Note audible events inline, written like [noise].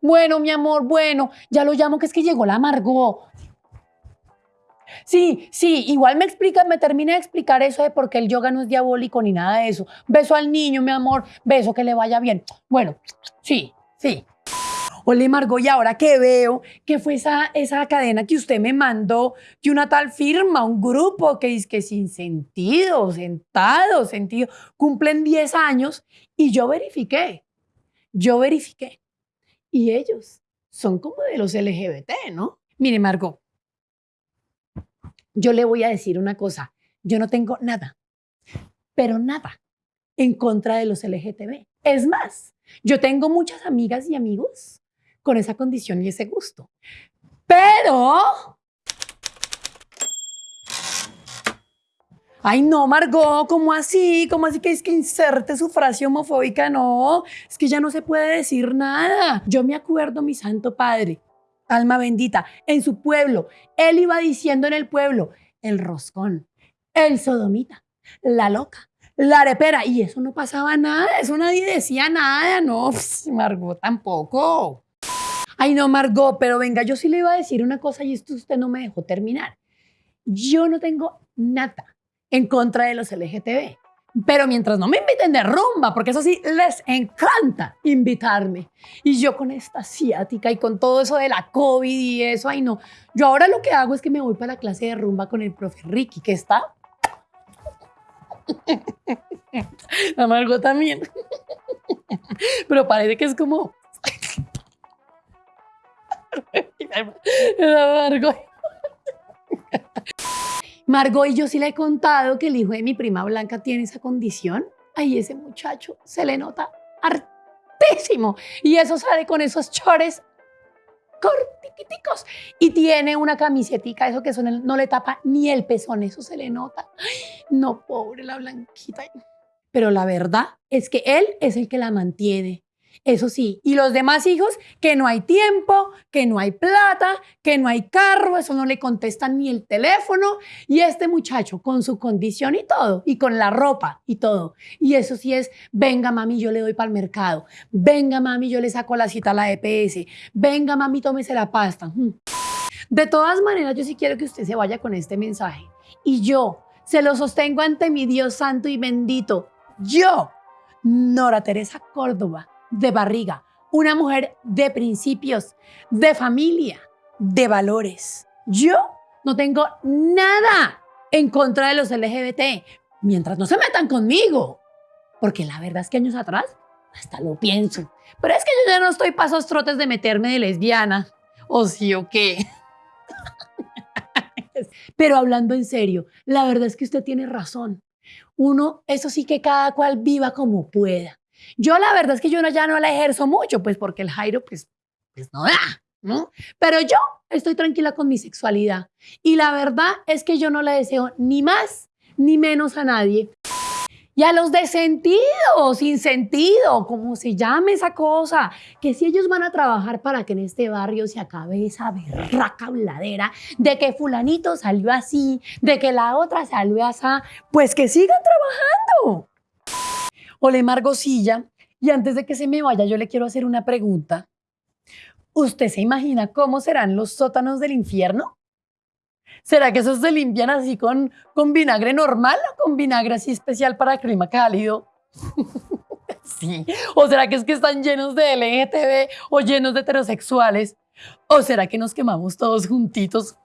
Bueno, mi amor, bueno, ya lo llamo que es que llegó la Margot. Sí, sí, igual me explica, me termina de explicar eso de por qué el yoga no es diabólico ni nada de eso. Beso al niño, mi amor, beso que le vaya bien. Bueno, sí, sí. Hola Margot, y ahora que veo que fue esa, esa cadena que usted me mandó, que una tal firma, un grupo que es que sin sentido, sentado, sentido, cumplen 10 años y yo verifiqué, yo verifiqué. Y ellos son como de los LGBT, ¿no? Mire Margot, yo le voy a decir una cosa, yo no tengo nada, pero nada en contra de los LGTB. Es más, yo tengo muchas amigas y amigos con esa condición y ese gusto. Pero... Ay, no, Margot, ¿cómo así? ¿Cómo así que es que inserte su frase homofóbica? No, es que ya no se puede decir nada. Yo me acuerdo, mi santo padre, alma bendita, en su pueblo, él iba diciendo en el pueblo, el roscón, el sodomita, la loca, la arepera, y eso no pasaba nada, eso nadie decía nada, no, Margot tampoco. Ay, no, Margot, pero venga, yo sí le iba a decir una cosa y esto usted no me dejó terminar. Yo no tengo nada en contra de los LGTB. Pero mientras no me inviten de rumba, porque eso sí, les encanta invitarme. Y yo con esta asiática y con todo eso de la COVID y eso, ay no. Yo ahora lo que hago es que me voy para la clase de rumba con el profe Ricky, que está... [laughs] Amargo también. [laughs] Pero parece que es como... [laughs] Amargo. Margot y yo sí le he contado que el hijo de mi prima Blanca tiene esa condición. Ay, ese muchacho se le nota hartísimo. Y eso sale con esos chores cortiquiticos. Y tiene una camisetica, eso que son no le tapa ni el pezón, eso se le nota. no, pobre la Blanquita. Pero la verdad es que él es el que la mantiene. Eso sí, y los demás hijos, que no hay tiempo, que no hay plata, que no hay carro, eso no le contestan ni el teléfono. Y este muchacho con su condición y todo, y con la ropa y todo. Y eso sí es, venga mami, yo le doy para el mercado. Venga mami, yo le saco la cita a la EPS. Venga mami, tómese la pasta. Hmm. De todas maneras, yo sí quiero que usted se vaya con este mensaje. Y yo se lo sostengo ante mi Dios santo y bendito. Yo, Nora Teresa Córdoba de barriga, una mujer de principios, de familia, de valores. Yo no tengo nada en contra de los LGBT, mientras no se metan conmigo. Porque la verdad es que años atrás hasta lo pienso. Pero es que yo ya no estoy pasos trotes de meterme de lesbiana. ¿O sí o qué? [laughs] Pero hablando en serio, la verdad es que usted tiene razón. Uno, eso sí que cada cual viva como pueda. Yo la verdad es que yo no, ya no la ejerzo mucho, pues porque el Jairo, pues, pues no da, ¿no? Pero yo estoy tranquila con mi sexualidad. Y la verdad es que yo no le deseo ni más ni menos a nadie. Y a los de sentido, sin sentido, como se llame esa cosa, que si ellos van a trabajar para que en este barrio se acabe esa berraca habladera de que fulanito salió así, de que la otra salió así, pues que sigan trabajando. Hola, Margosilla. Y antes de que se me vaya, yo le quiero hacer una pregunta. ¿Usted se imagina cómo serán los sótanos del infierno? ¿Será que esos se limpian así con, con vinagre normal o con vinagre así especial para clima cálido? [laughs] sí. ¿O será que es que están llenos de LGTB o llenos de heterosexuales? ¿O será que nos quemamos todos juntitos?